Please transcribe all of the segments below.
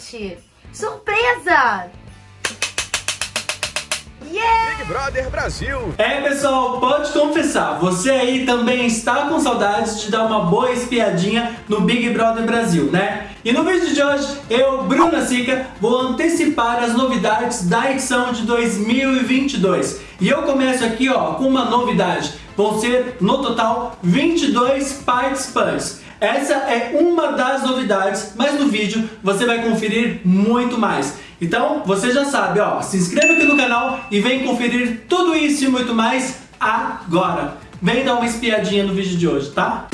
gente! Surpresa! Yeah! Big Brother Brasil. É pessoal, pode confessar, você aí também está com saudades de dar uma boa espiadinha no Big Brother Brasil, né? E no vídeo de hoje, eu, Bruna Sica, vou antecipar as novidades da edição de 2022. E eu começo aqui ó, com uma novidade. Vão ser, no total, 22 participantes. Essa é uma das novidades, mas no vídeo você vai conferir muito mais. Então, você já sabe, ó, se inscreve aqui no canal e vem conferir tudo isso e muito mais agora. Vem dar uma espiadinha no vídeo de hoje, tá?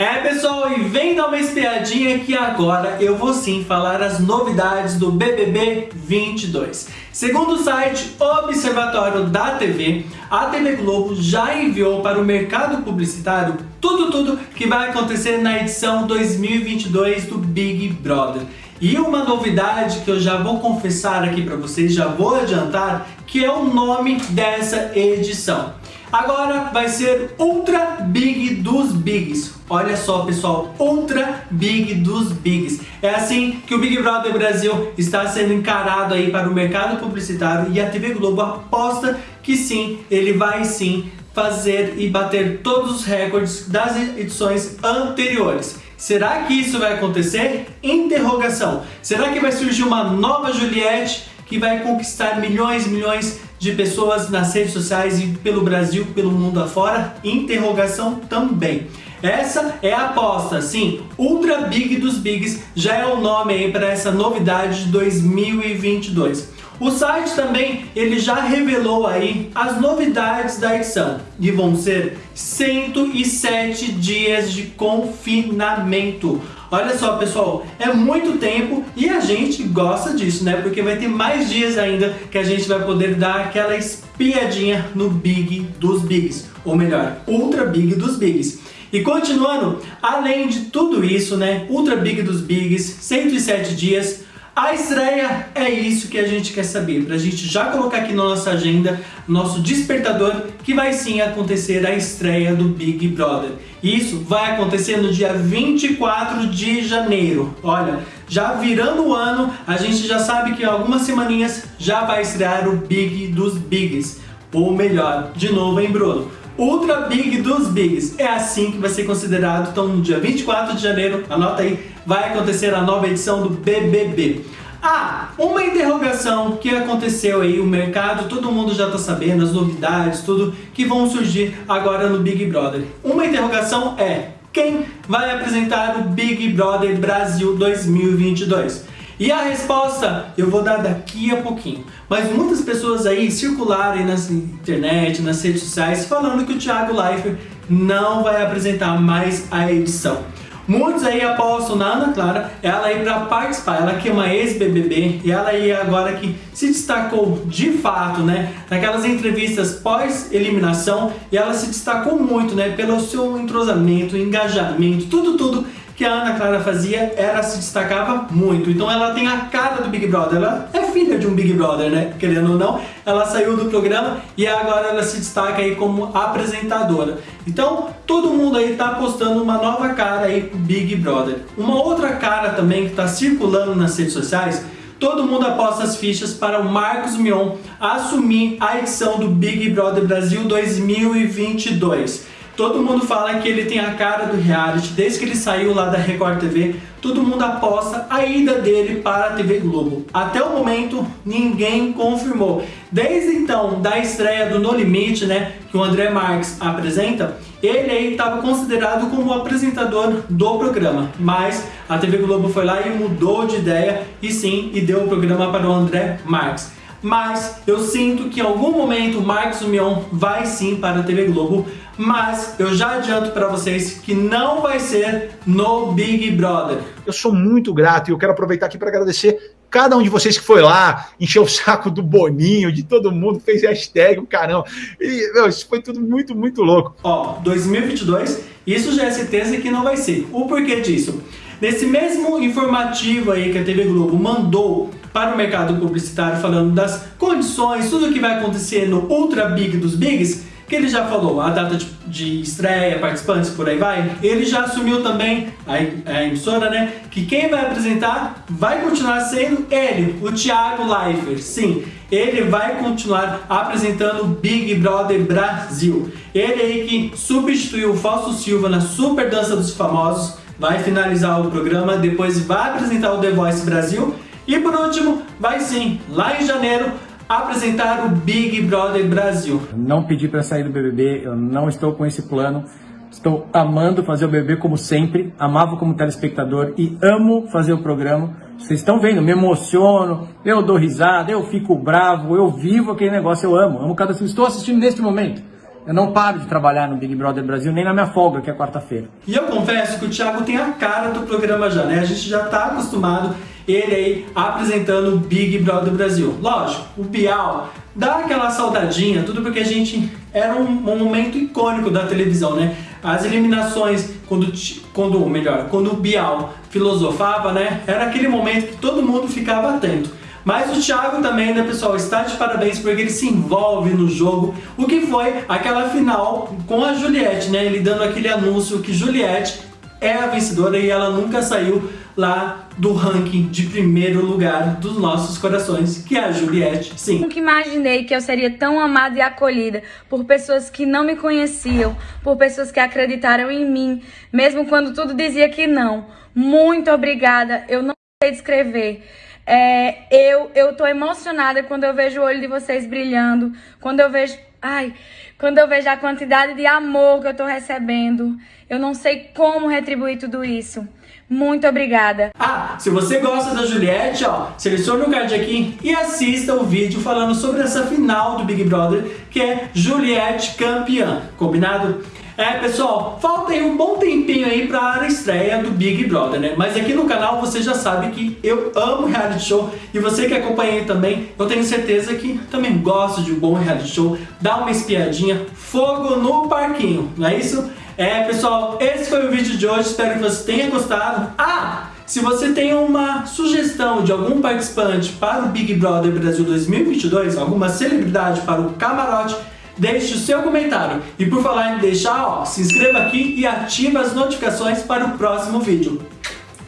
É pessoal, e vem dar uma espiadinha que agora eu vou sim falar as novidades do BBB 22. Segundo o site Observatório da TV, a TV Globo já enviou para o mercado publicitário tudo tudo que vai acontecer na edição 2022 do Big Brother. E uma novidade que eu já vou confessar aqui para vocês, já vou adiantar, que é o nome dessa edição. Agora vai ser Ultra Big dos Bigs. Olha só, pessoal, Ultra Big dos Bigs. É assim que o Big Brother Brasil está sendo encarado aí para o mercado publicitário e a TV Globo aposta que sim, ele vai sim fazer e bater todos os recordes das edições anteriores. Será que isso vai acontecer? Interrogação. Será que vai surgir uma nova Juliette que vai conquistar milhões e milhões de pessoas nas redes sociais e pelo Brasil, pelo mundo afora? Interrogação também. Essa é a aposta, sim, Ultra Big dos Bigs já é o nome aí para essa novidade de 2022. O site também ele já revelou aí as novidades da edição e vão ser 107 dias de confinamento. Olha só pessoal, é muito tempo e a gente gosta disso, né? Porque vai ter mais dias ainda que a gente vai poder dar aquela espiadinha no Big dos Bigs, ou melhor, Ultra Big dos Bigs. E continuando, além de tudo isso, né, Ultra Big dos Bigs, 107 dias, a estreia é isso que a gente quer saber, para a gente já colocar aqui na nossa agenda, nosso despertador, que vai sim acontecer a estreia do Big Brother. Isso vai acontecer no dia 24 de janeiro. Olha, já virando o ano, a gente já sabe que em algumas semaninhas já vai estrear o Big dos Bigs. Ou melhor, de novo, hein Bruno? Ultra Big dos Bigs. É assim que vai ser considerado. Então, no dia 24 de janeiro, anota aí, vai acontecer a nova edição do BBB. Ah, uma interrogação que aconteceu aí, o mercado, todo mundo já está sabendo, as novidades, tudo que vão surgir agora no Big Brother. Uma interrogação é, quem vai apresentar o Big Brother Brasil 2022? E a resposta eu vou dar daqui a pouquinho. Mas muitas pessoas aí circularem na internet, nas redes sociais, falando que o Thiago Leifert não vai apresentar mais a edição. Muitos aí apostam na Ana Clara, ela aí para participar, ela que é uma ex-BBB e ela aí agora que se destacou de fato, né, naquelas entrevistas pós-eliminação e ela se destacou muito, né, pelo seu entrosamento, engajamento, tudo, tudo que a Ana Clara fazia, ela se destacava muito. Então ela tem a cara do Big Brother, ela é filha de um Big Brother, né? Querendo ou não, ela saiu do programa e agora ela se destaca aí como apresentadora. Então todo mundo aí tá postando uma nova cara aí pro Big Brother. Uma outra cara também que tá circulando nas redes sociais todo mundo aposta as fichas para o Marcos Mion assumir a edição do Big Brother Brasil 2022. Todo mundo fala que ele tem a cara do reality, desde que ele saiu lá da Record TV, todo mundo aposta a ida dele para a TV Globo. Até o momento, ninguém confirmou. Desde então, da estreia do No Limite, né, que o André Marques apresenta, ele aí estava considerado como apresentador do programa, mas a TV Globo foi lá e mudou de ideia e sim, e deu o programa para o André Marques mas eu sinto que em algum momento o Marcos Mion vai sim para a TV Globo, mas eu já adianto para vocês que não vai ser no Big Brother. Eu sou muito grato e eu quero aproveitar aqui para agradecer cada um de vocês que foi lá, encheu o saco do Boninho, de todo mundo, fez hashtag, o caramba. E, meu, isso foi tudo muito, muito louco. Ó, 2022, isso já é certeza que não vai ser. O porquê disso? Nesse mesmo informativo aí que a TV Globo mandou para o mercado publicitário falando das condições, tudo o que vai acontecer no Ultra Big dos Bigs, que ele já falou, a data de, de estreia, participantes, por aí vai. Ele já assumiu também, a, a emissora, né, que quem vai apresentar vai continuar sendo ele, o Thiago Leifert. Sim, ele vai continuar apresentando o Big Brother Brasil. Ele aí que substituiu o Fausto Silva na Super Dança dos Famosos, vai finalizar o programa, depois vai apresentar o The Voice Brasil e por último, vai sim, lá em janeiro, apresentar o Big Brother Brasil. Não pedi para sair do BBB, eu não estou com esse plano. Estou amando fazer o BBB como sempre, amava como telespectador e amo fazer o programa. Vocês estão vendo, me emociono, eu dou risada, eu fico bravo, eu vivo aquele negócio, eu amo, amo cada Estou assistindo neste momento. Eu não paro de trabalhar no Big Brother Brasil, nem na minha folga, que é quarta-feira. E eu confesso que o Thiago tem a cara do programa já, né? A gente já está acostumado ele aí apresentando o Big Brother Brasil. Lógico, o Bial dá aquela saudadinha, tudo porque a gente era um, um momento icônico da televisão, né? As eliminações, quando, quando melhor, quando o Bial filosofava, né? Era aquele momento que todo mundo ficava atento. Mas o Thiago também, né, pessoal, está de parabéns porque ele se envolve no jogo, o que foi aquela final com a Juliette, né? Ele dando aquele anúncio que Juliette é a vencedora e ela nunca saiu lá do ranking de primeiro lugar dos nossos corações, que é a Juliette, sim. Nunca imaginei que eu seria tão amada e acolhida por pessoas que não me conheciam, por pessoas que acreditaram em mim, mesmo quando tudo dizia que não. Muito obrigada, eu não sei descrever. É, eu, eu tô emocionada quando eu vejo o olho de vocês brilhando, quando eu vejo Ai, quando eu vejo a quantidade de amor que eu tô recebendo, eu não sei como retribuir tudo isso. Muito obrigada. Ah, se você gosta da Juliette, ó, selecione o card aqui e assista o vídeo falando sobre essa final do Big Brother, que é Juliette campeã, combinado? É, pessoal, falta aí um bom tempinho aí para a estreia do Big Brother, né? Mas aqui no canal você já sabe que eu amo reality show e você que acompanha também, eu tenho certeza que também gosta de um bom reality show, dá uma espiadinha, fogo no parquinho, não é isso? É, pessoal, esse foi o vídeo de hoje, espero que você tenha gostado. Ah, se você tem uma sugestão de algum participante para o Big Brother Brasil 2022, alguma celebridade para o camarote, deixe o seu comentário. E por falar em deixar, ó, se inscreva aqui e ative as notificações para o próximo vídeo.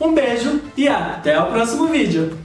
Um beijo e até o próximo vídeo.